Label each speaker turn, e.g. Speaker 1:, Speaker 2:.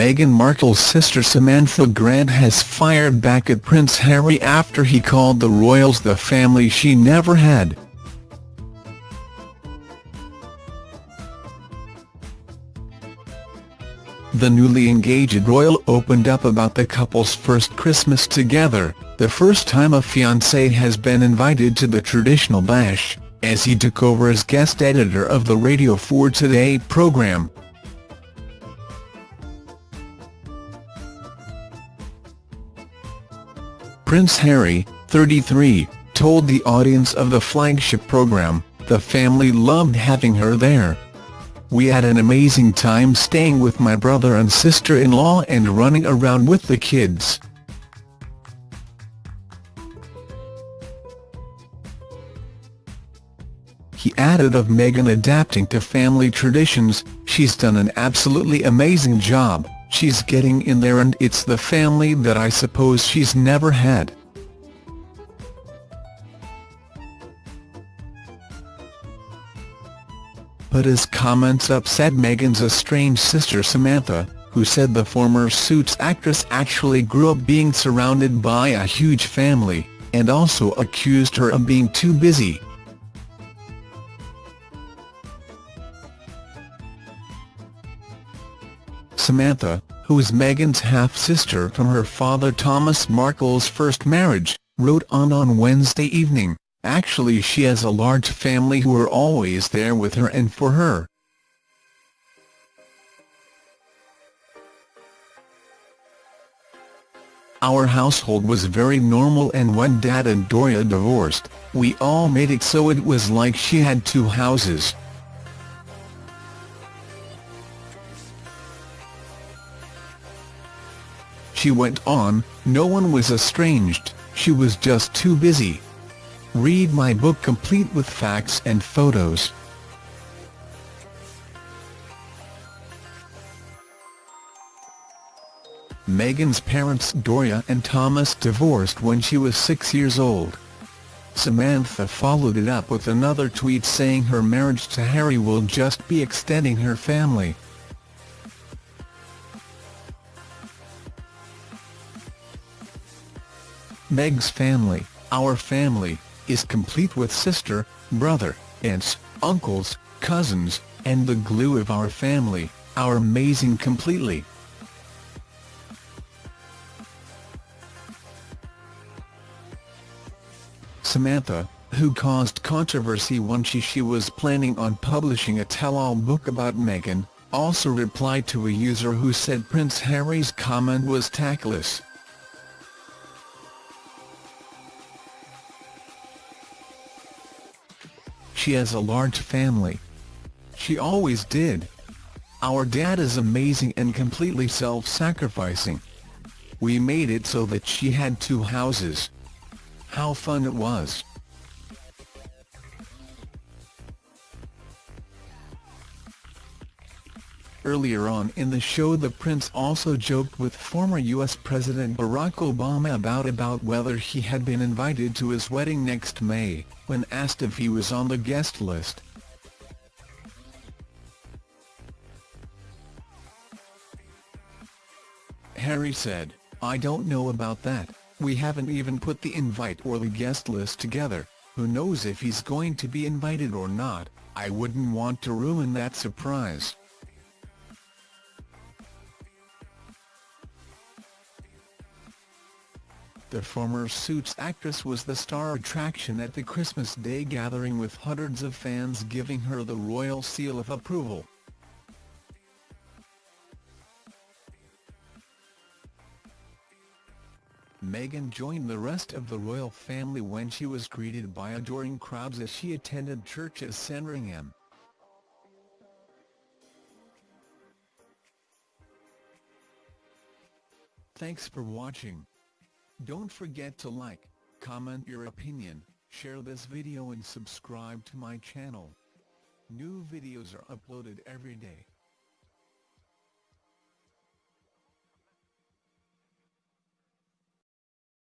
Speaker 1: Meghan Markle's sister Samantha Grant has fired back at Prince Harry after he called the royals the family she never had. The newly engaged royal opened up about the couple's first Christmas together, the first time a fiancé has been invited to the traditional bash, as he took over as guest editor of the Radio 4 Today programme. Prince Harry, 33, told the audience of the flagship programme, the family loved having her there. We had an amazing time staying with my brother and sister-in-law and running around with the kids. He added of Meghan adapting to family traditions, she's done an absolutely amazing job, she's getting in there and it's the family that I suppose she's never had. But his comments upset Meghan's estranged sister Samantha, who said the former Suits actress actually grew up being surrounded by a huge family, and also accused her of being too busy. Samantha, who is Meghan's half-sister from her father Thomas Markle's first marriage, wrote on on Wednesday evening, Actually she has a large family who are always there with her and for her. Our household was very normal and when Dad and Doria divorced, we all made it so it was like she had two houses. She went on, no one was estranged, she was just too busy. Read my book complete with facts and photos. Meghan's parents Doria and Thomas divorced when she was six years old. Samantha followed it up with another tweet saying her marriage to Harry will just be extending her family. Meg's family, our family, is complete with sister, brother, aunts, uncles, cousins, and the glue of our family, our amazing completely. Samantha, who caused controversy when she, she was planning on publishing a tell-all book about Meghan, also replied to a user who said Prince Harry's comment was tactless. She has a large family. She always did. Our dad is amazing and completely self-sacrificing. We made it so that she had two houses. How fun it was. Earlier on in the show the prince also joked with former U.S. President Barack Obama about about whether he had been invited to his wedding next May, when asked if he was on the guest list. Harry said, I don't know about that, we haven't even put the invite or the guest list together, who knows if he's going to be invited or not, I wouldn't want to ruin that surprise. The former Suits actress was the star attraction at the Christmas Day gathering with hundreds of fans giving her the royal seal of approval. Meghan joined the rest of the royal family when she was greeted by adoring crowds as she attended church at Sandringham. Thanks for watching. Don't forget to like, comment your opinion, share this video and subscribe to my channel. New videos are uploaded every day.